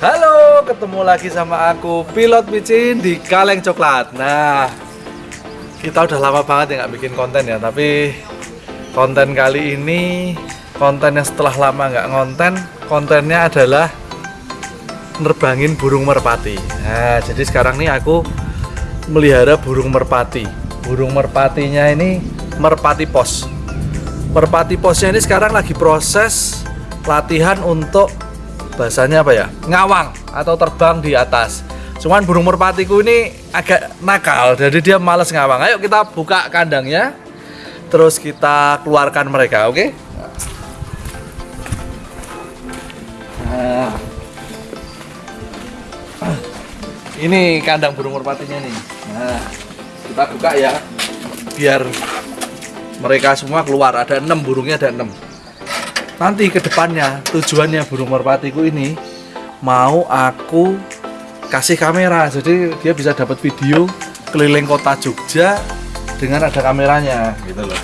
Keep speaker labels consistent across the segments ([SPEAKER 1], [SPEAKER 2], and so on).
[SPEAKER 1] Halo, ketemu lagi sama aku Pilot Micin di Kaleng Coklat. Nah, kita udah lama banget ya nggak bikin konten ya Tapi konten kali ini konten yang setelah lama nggak ngonten Kontennya adalah nerbangin burung merpati. Nah, jadi sekarang nih aku melihara burung merpati. Burung merpatinya ini merpati pos. Merpati posnya ini sekarang lagi proses latihan untuk bahasanya apa ya? Ngawang atau terbang di atas. Cuman burung merpatiku ini agak nakal jadi dia males ngawang. Ayo kita buka kandangnya terus kita keluarkan mereka oke? Okay? nah. ini kandang burung merpatinya nih. Nah kita buka ya biar mereka semua keluar. Ada enam burungnya ada enam nanti ke depannya tujuannya burung merpatiku ini mau aku kasih kamera. Jadi dia bisa dapat video keliling kota Jogja dengan ada kameranya gitu loh.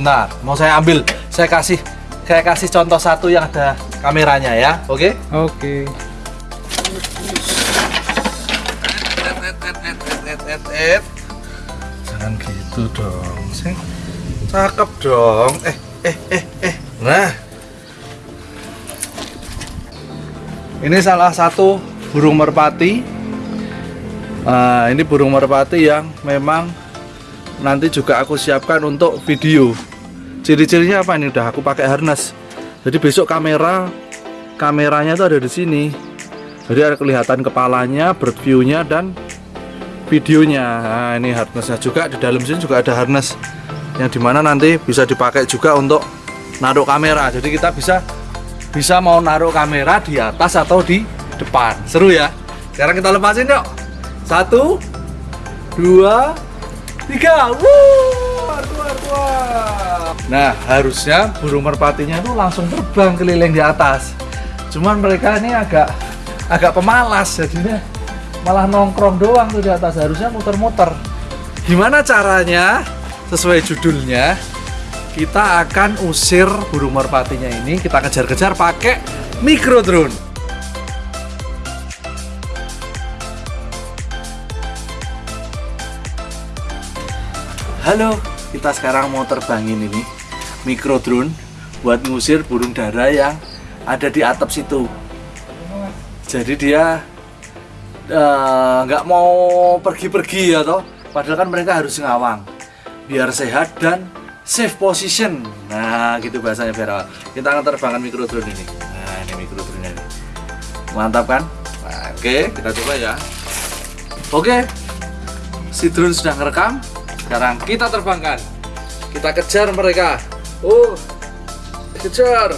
[SPEAKER 1] Nah mau saya ambil. Saya kasih saya kasih contoh satu yang ada kameranya ya oke? Okay?
[SPEAKER 2] oke. Okay.
[SPEAKER 1] jangan gitu dong sing cakep dong. Eh eh eh eh. Nah Ini salah satu burung merpati. Nah, ini burung merpati yang memang nanti juga aku siapkan untuk video. Ciri-cirinya apa ini? Udah aku pakai harness. Jadi besok kamera kameranya itu ada di sini. Jadi ada kelihatan kepalanya, bird view-nya dan videonya. Nah, ini harnessnya juga di dalam sini juga ada harness yang di mana nanti bisa dipakai juga untuk naruh kamera. Jadi kita bisa bisa mau naruh kamera di atas atau di depan. Seru ya? Sekarang kita lepasin yuk. Satu dua tiga. Wuh, nah harusnya burung merpatinya itu langsung terbang keliling di atas. Cuman mereka ini agak agak pemalas jadinya. Malah nongkrong doang tuh di atas. Harusnya muter-muter. Gimana caranya? Sesuai judulnya kita akan usir burung merpatinya ini. Kita kejar-kejar pakai micro drone. Halo kita sekarang mau terbangin ini micro drone buat ngusir burung dara yang ada di atap situ. Jadi dia eh, nggak uh, mau pergi-pergi ya toh. Padahal kan mereka harus ngawang biar sehat dan safe position. Nah gitu bahasanya Vera kita akan terbangkan micro drone ini. Nah ini micro drone ini. Mantap kan? Nah, oke okay, kita coba ya. Oke. Okay. si drone sudah ngerekam. Sekarang kita terbangkan. Kita kejar mereka. Oh kejar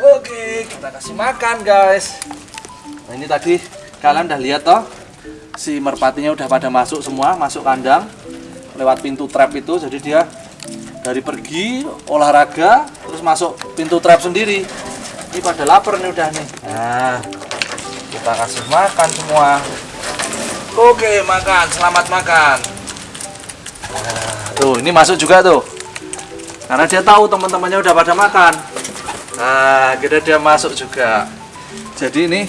[SPEAKER 1] Oke, kita kasih makan guys. Nah, ini tadi kalian udah lihat toh, si merpatinya udah pada masuk semua, masuk kandang lewat pintu trap itu. Jadi dia dari pergi olahraga terus masuk pintu trap sendiri. Ini pada lapar nih udah nih. Nah, kita kasih makan semua. Oke, makan, selamat makan. Nah, tuh, ini masuk juga tuh. Karena dia tahu teman-temannya udah pada makan. Nah, kita dia masuk juga. Jadi ini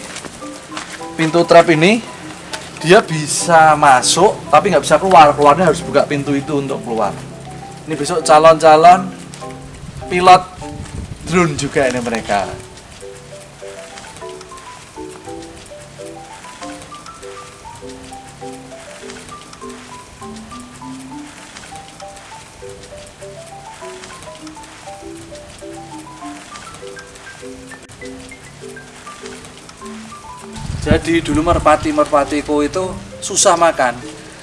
[SPEAKER 1] pintu trap ini dia bisa masuk tapi nggak bisa keluar. Keluarnya harus buka pintu itu untuk keluar. Ini besok calon-calon pilot drone juga ini mereka. Jadi dulu merpati-merpatiku itu susah makan.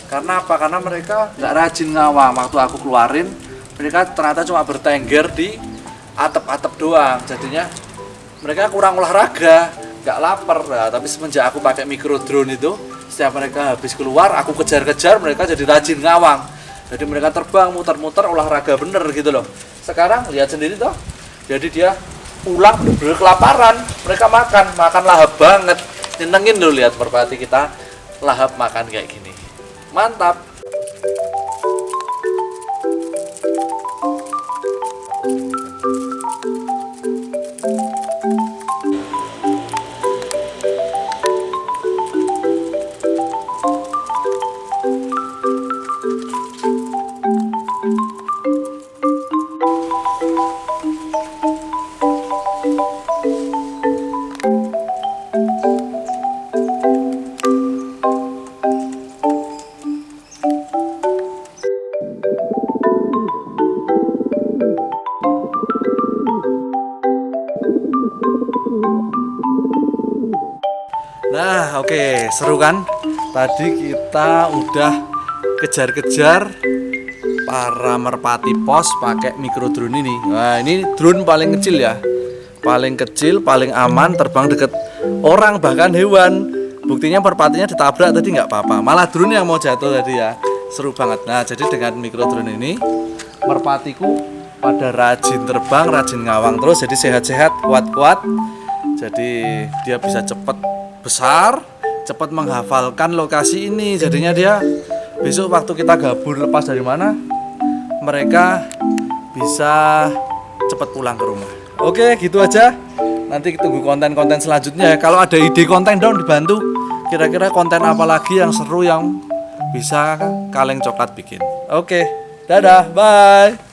[SPEAKER 1] Karena apa? Karena mereka nggak rajin ngawang. Waktu aku keluarin, mereka ternyata cuma bertengger di atap-atap doang. Jadinya mereka kurang olahraga, nggak lapar. Nah, tapi semenjak aku pakai micro drone itu, setiap mereka habis keluar, aku kejar-kejar, mereka jadi rajin ngawang. Jadi mereka terbang, muter-muter, olahraga bener gitu loh. Sekarang lihat sendiri toh. Jadi dia pulang bener-bener kelaparan. Mereka makan, makan lahap banget nyenengin dulu lihat merpati kita lahap makan kayak gini. Mantap Nah, oke, seru kan? Tadi kita udah kejar-kejar para merpati pos pakai micro drone ini. Nah, ini drone paling kecil ya. Paling kecil, paling aman, terbang deket orang bahkan hewan. Buktinya merpatinya ditabrak tadi nggak apa-apa. Malah drone yang mau jatuh tadi ya. Seru banget. Nah, jadi dengan micro drone ini merpatiku pada rajin terbang, rajin ngawang terus jadi sehat-sehat, kuat-kuat. Jadi dia bisa cepet besar, cepat menghafalkan lokasi ini. Jadinya dia besok waktu kita gabur lepas dari mana, mereka bisa cepat pulang ke rumah. Oke, gitu aja. Nanti tunggu konten-konten selanjutnya. Kalau ada ide konten dong dibantu. Kira-kira konten apa lagi yang seru yang bisa kaleng coklat bikin. Oke, dadah, bye.